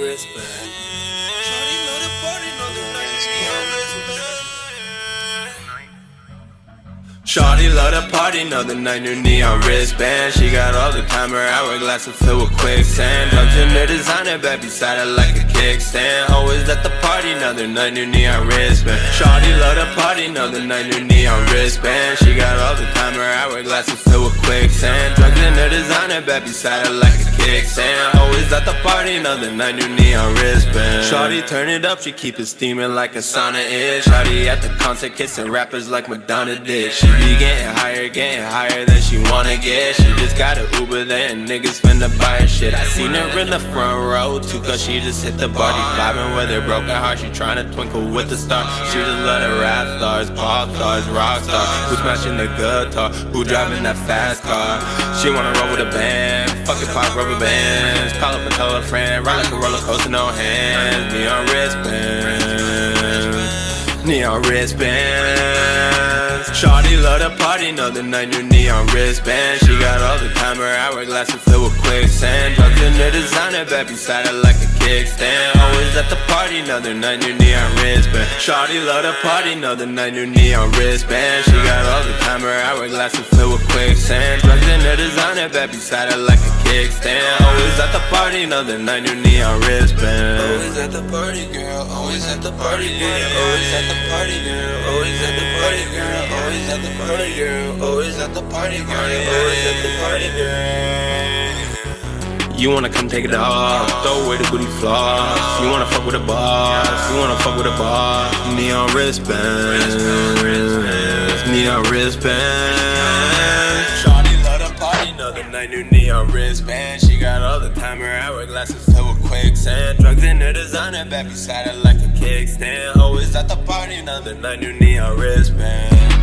wristband. Shorty know the party, know the night wristband. Shawty love the party, know the night new neon wristband. She got all the time, her hourglass filled with quicksand. Drugs in her designer, bed beside her like a kickstand. Always at the party, another night new neon wristband. Shawty love the party, another night new neon wristband. She got all the hourglass is filled with quicksand. Drugs in her designer, bed beside her like a kickstand. Always at the party, another night new neon wristband. Shawty turn it up, she keep it steaming like a sauna is. Shawty at the concert, kissing rappers like Madonna did. She be getting higher, getting higher than she wanna get. She just got a Uber there and niggas finna buy her shit. I seen her in the front row too, cause she just hit the party. Vibing with her broken heart, she tryna twinkle with the stars. She just love the rap stars, pop stars, rock stars. Who smashing the guitar? Who driving that fast car? She wanna roll with a band, fucking pop rubber bands. Call up and tell a friend, ride like a roller coaster, no hands. Neon wristbands, neon wristbands. Shawty love the party, know the night new neon wristband. She got all the time, her hourglass is filled with quicksand. Drugs in her designer, bed beside her like a kickstand. Always at the party, another night new neon wristband. Shawty love the party, know the night new neon wristband. She got all the time, her hourglass is filled with quicksand. Drugs in her designer, bed beside her like a kickstand. Always at the party, another night new neon wristband. Always at the party, girl. Always at the party, girl. Always at the party, girl. Always at the party, girl. Always at the party, girl. Always at the party, girl. Always at the party, girl. You wanna come take it off, throw away the booty floss. You wanna fuck with a boss, you wanna fuck with a boss. Neon wristbands, neon wristbands. Shawty love the party, know the night new neon wristband. She got all the time, her hourglass is filled with quicksand. Drugs in her designer, back beside her like a kickstand. Always at the party, another night new neon wristband.